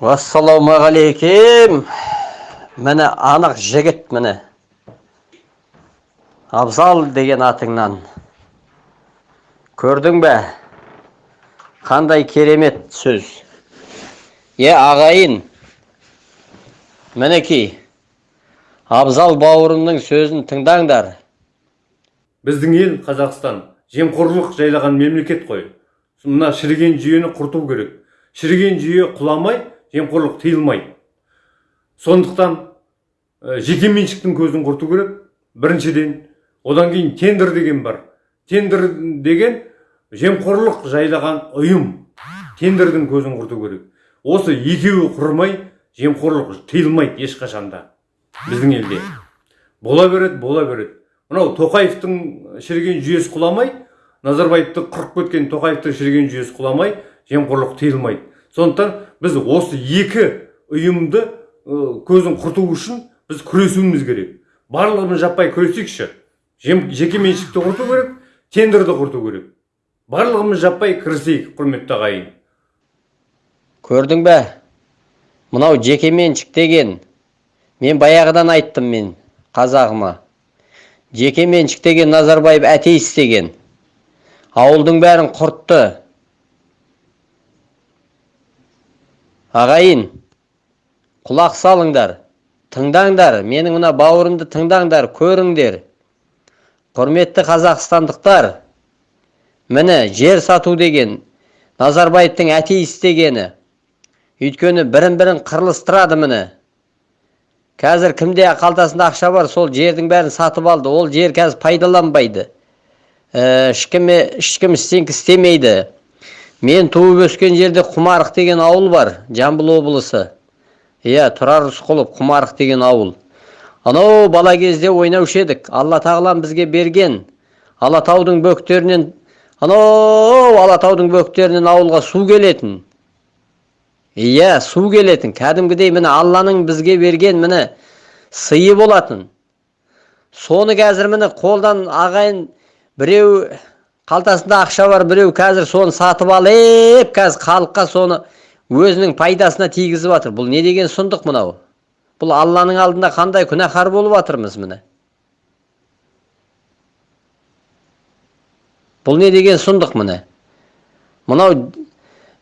ассалаумағалейкем міне анық жігіт міне. Абзал деген атыңнан. Көрдің бе? Қандай керемет сөз. Е ағайын. Мінекей абзал бауырымның сөзін тыңдаңдар. Біздің ел қазақстан жемқорлық жайлаған мемлекет қой. Мына шіріген жүйені құрту керек. Шіріген жүйе құламай жемқорлық тыйылмайды. Сондықтан ә, жекеменшіктің көзін құрту керек. Біріншіден одан кейін тендер деген бар. Тендер деген жемқорлық жайлаған ұйым. Тендердің көзін құрту керек. Осы екеуі құрмай жемқорлық тыйылмайды ешқашанда біздің елде. Бола береді бола береді. Мынау тоқаевтың шіріген жүйесі құламай назарбаевты құрып кеткен тоқаевтың шіріген жүйесі құламай жемқорлық тыйылмайды. Сондықтан біз осы екі ұйымды көзін құрту үшін біз күресуіміз керек. Барлығымыз жаппай күресейікші. Жеке меншікті құрту керек тендерді құрту керек. Барлығымыз жаппай кірісейік құрметті ағайын. Көрдің бе? Мынау жеке меншік деген мен баяғыдан айттым мен қазағыма. Жеке меншік деген назарбаев атеист деген. Ауылдың бәрін құртты. Ағайын құлақ салыңдар тыңдаңдар менің мына бауырымды тыңдаңдар көріңдер. Құрметті қазақстандықтар міне жер сату деген назарбаевтың атеист дегені өйткені бірін бірін қырылыстырады міне. Қазір кімде қалтасында ақша бар сол жердің бәрін сатып алды ол жер қазір пайдаланбайды. Ешкім ешкім істемейді. Мен туып өскен жерде құмарық деген ауыл бар жамбыл облысы иә тұрар рысқұлов құмарық деген ауыл анау бала кезде ойнаушы едік? Алла тағалам бізге берген алатаудың бөктерінен анау алатаудың бөктерінен ауылға су келетін иә су келетін. Кәдімгідей міне алланың бізге берген міне сыйы болатын соны қазір міне қолдан ағайын біреу қалтасында ақша бар біреу қазір соны сатып алып қазір халыққа соны өзінің пайдасына тигізіп жатыр бұл не деген сұмдық мынау? Бұл алланың алдында қандай күнәһар болып жатырмыз міне? Бұл не деген сұмдық міне? Мынау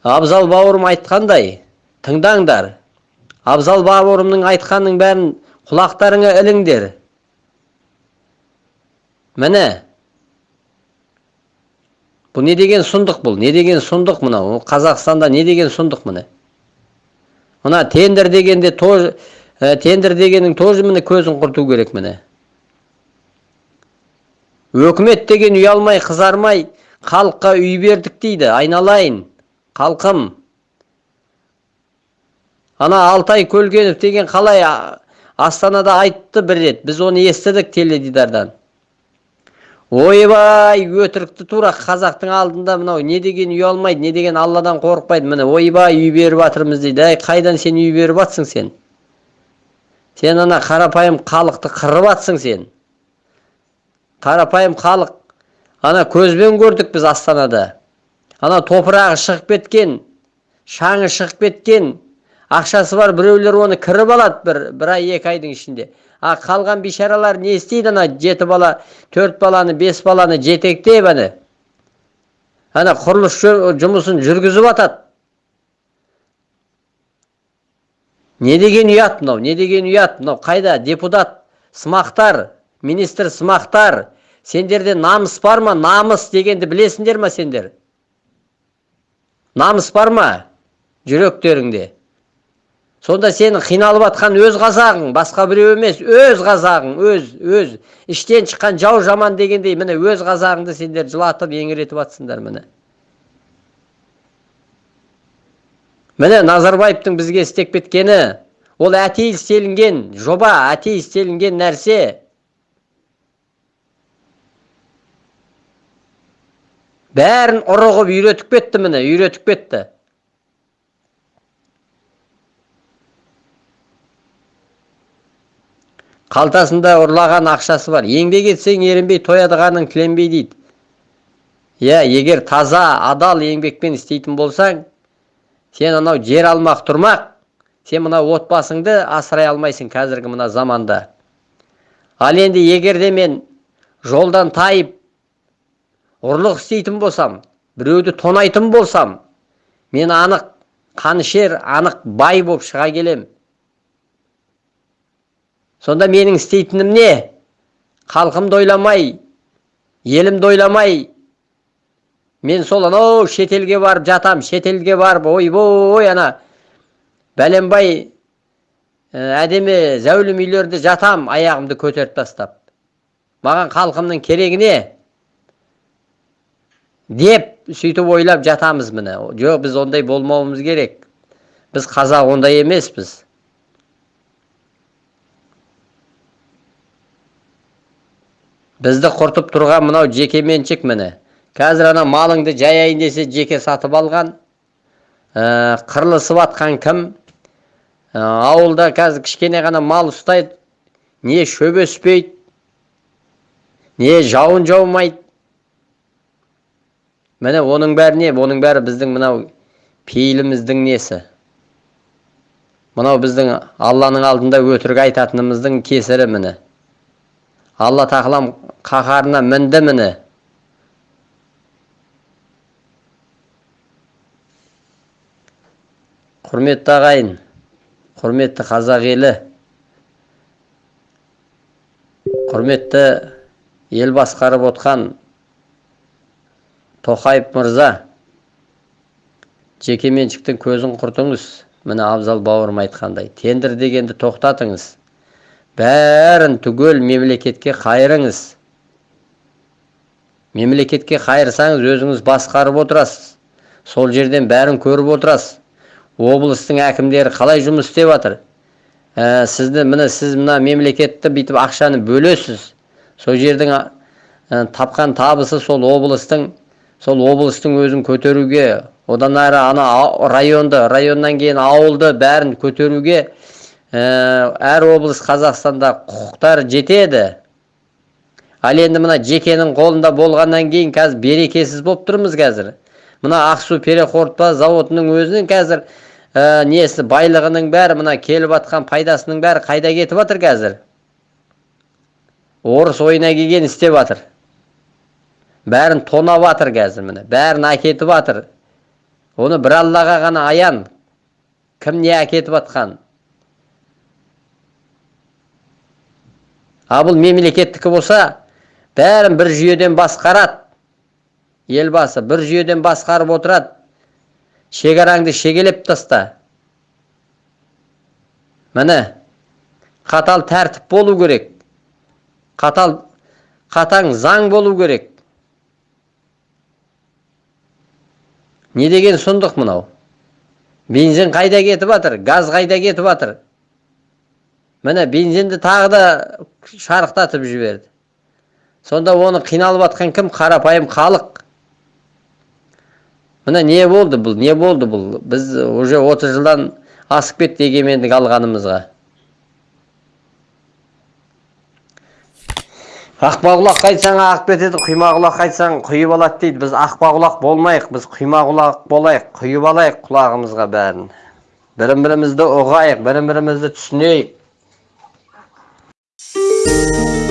абзал бауырым айтқандай тыңдаңдар. Абзал бауырымның айтқанының бәрін құлақтарыңа іліңдер. Міне бұл не деген сұмдық бұл? Не деген сұмдық мынау? Қазақстанда не деген сұмдық міне? Мына тендер дегенде тоже ә, тендер дегеннің тоже міне көзін құрту керек міне. Өкімет деген ұялмай қызармай халыққа үй бердік дейді айналайын халқым. Ана алтай көлгенов деген қалай астанада айтты бір рет біз оны естідік теледидардан ойбай өтірікті тура қазақтың алдында мынау не деген үй алмайды не деген алладан қорықпайды. Міне ойбай үй беріп жатырмыз дейді. Әй қайдан сен үй беріп жатсың сен? Сен ана қарапайым халықты қырып жатсың сен. Қарапайым халық ана көзбен көрдік біз астанада. Ана топырағы шығып кеткен шаңы шығып кеткен. Ақшасы бар біреулер оны кіріп алады бір бір ай екі айдың ішінде. А қалған бейшаралар не істейді ана? Жеті бала төрт баланы бес баланы жетектеп ана ана құрылыс жұмысын жүргізіп жатады не деген ұят мынау не деген ұят мынау? Қайда? Депутат сымақтар министр сымақтар сендерде намыс бар ма? Намыс дегенді білесіңдер ма сендер? Намыс бар ма? Жүректеріңде? Сонда сенің қиналып жатқан өз қазағың басқа біреу емес өз қазағың өз өз. Іштен шыққан жау жаман дегендей міне өз қазағыңды сендер жылатып еңіретіп жатсыңдар міне. Міне назарбаевтың бізге істеп кеткені ол әтей істелінген жоба әтей істелінген нәрсе. Бәрін ұры қылып үйретіп кетті міне үйретіп кетті. Қалтасында ұрлаған ақшасы бар. Еңбек етсең ерінбей тоядығаның тіленбей дейді. Иә егер таза адал еңбекпен істейтін болсаң сен анау жер алмақ тұрмақ сен мына отбасыңды асырай алмайсың қазіргі мына заманда. Ал енді егер де мен жолдан тайып ұрлық істейтін болсам біреуді тонайтын болсам мен анық қанішер анық бай болып шыға келем. Сонда менің істейтінім не? Халқымды ойламай елімді ойламай. Мен сол анау шетелге барып жатам шетелге барып ойбой ана. Бәленбай ә, әдемі зәулім үйлерде жатам аяғымды көтеріп тастап. Маған халқымның керегі не? Деп сөйтіп ойлап жатамыз міне. Жоқ біз ондай болмауымыз керек. Біз қазақ ондай емеспіз. Бізді құртып тұрған мынау жеке меншік міне қазір ана малыңды жаяйын десе жеке сатып алған ә, қырылысып атқан кім ә, ауылда қазір кішкене ғана мал ұстайды не шөп өспейді не жауын жаумайды міне оның бәрі не оның бәрі біздің мынау пейіліміздің несі мынау біздің алланың алдында өтірік айтатынымыздың кесірі міне алла тағалам қаһарына мінді міне. Құрметті ағайын құрметті қазақ елі құрметті ел басқарып отқан тоқаев мырза жеке меншіктің көзін құртыңыз міне абзал бауырым айтқандай тендер дегенді тоқтатыңыз. Бәрін түгел мемлекетке қайырыңыз. Мемлекетке қайырсаңыз өзіңіз басқарып отырасыз. Сол жерден бәрін көріп отырасыз. Облыстың әкімдері қалай жұмыс істеп жатыр? Ә, сізді міне сіз мына мемлекетті бүйтіп ақшаны бөлесіз. Сол жердің ә, тапқан табысы сол облыстың сол облыстың өзін көтеруге одан әрі ана районды районнан кейін ауылды бәрін көтеруге әр облыс қазақстанда құқықтар жетеді. Ал енді мына жекенің қолында болғаннан кейін қазір берекесіз болып тұрмыз қазір. Мына ақсу переқорытпа зауытының өзінің қазір ә, несі байлығының бәрі мына келіп жатқан пайдасының бәрі қайда кетіп жатыр қазір? Орыс ойына келген істеп жатыр бәрін тонап жатыр қазір міне бәрін әкетіп жатыр оны бір аллаға ғана аян. Кім не әкетіп жатқан ал бұл мемлекеттікі болса бәрін бір жүйеден басқарады. Елбасы бір жүйеден басқарып отырады. Шекараңды шегелеп таста міне қатал тәртіп болу керек. Қатал қатаң заң болу керек. Не деген сұмдық мынау? Бензин қайда кетіп жатыр газ қайда кетіп жатыр міне бензинді тағы да шарықтатып жіберді. Сонда оны қиналып жатқан кім? Қарапайым халық. Міне не болды бұл? Не болды бұл? Біз уже отыз жылдан асып кетті егемендік алғанымызға. Ақпақұлақ қайтсаң ағып кетеді құймақұлақ қайтсаң құйып алады дейді. Біз ақпақұлақ болмайық біз құймақұлақ болайық құйып алайық құлағымызға бәрін. Бірін бірімізді ұғайық бірін бірімізді түсінейік. you